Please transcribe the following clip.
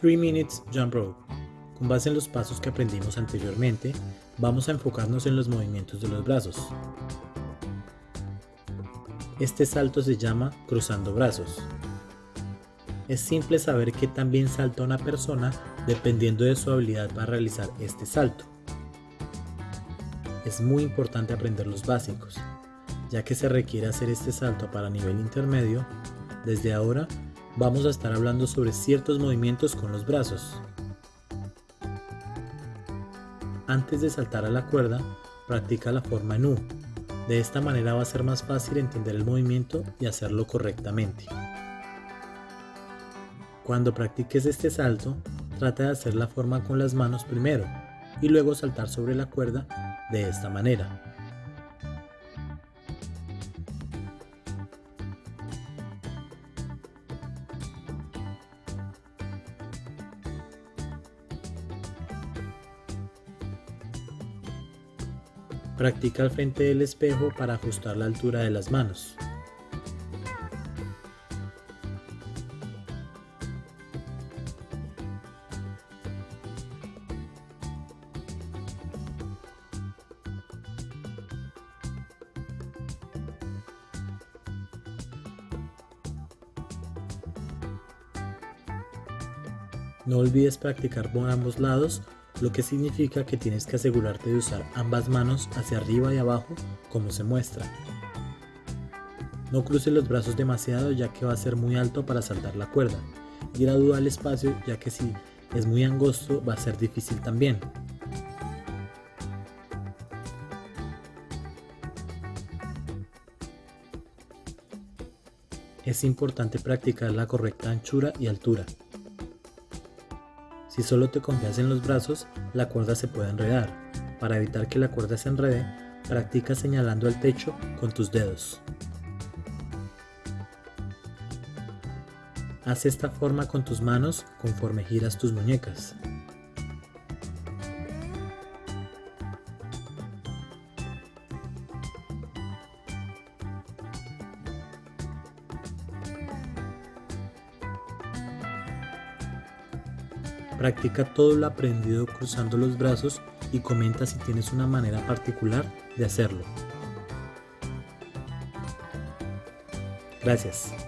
3 Minutes Jump Rope. Con base en los pasos que aprendimos anteriormente, vamos a enfocarnos en los movimientos de los brazos. Este salto se llama cruzando brazos. Es simple saber que también salta una persona dependiendo de su habilidad para realizar este salto. Es muy importante aprender los básicos, ya que se requiere hacer este salto para nivel intermedio. Desde ahora vamos a estar hablando sobre ciertos movimientos con los brazos. Antes de saltar a la cuerda, practica la forma en U. De esta manera va a ser más fácil entender el movimiento y hacerlo correctamente. Cuando practiques este salto, trata de hacer la forma con las manos primero y luego saltar sobre la cuerda de esta manera. Practica al frente del espejo para ajustar la altura de las manos. No olvides practicar por ambos lados, lo que significa que tienes que asegurarte de usar ambas manos hacia arriba y abajo como se muestra. No cruces los brazos demasiado ya que va a ser muy alto para saltar la cuerda y gradúa el espacio ya que si es muy angosto va a ser difícil también. Es importante practicar la correcta anchura y altura. Si solo te confías en los brazos, la cuerda se puede enredar. Para evitar que la cuerda se enrede, practica señalando el techo con tus dedos. Haz esta forma con tus manos conforme giras tus muñecas. Practica todo lo aprendido cruzando los brazos y comenta si tienes una manera particular de hacerlo. Gracias.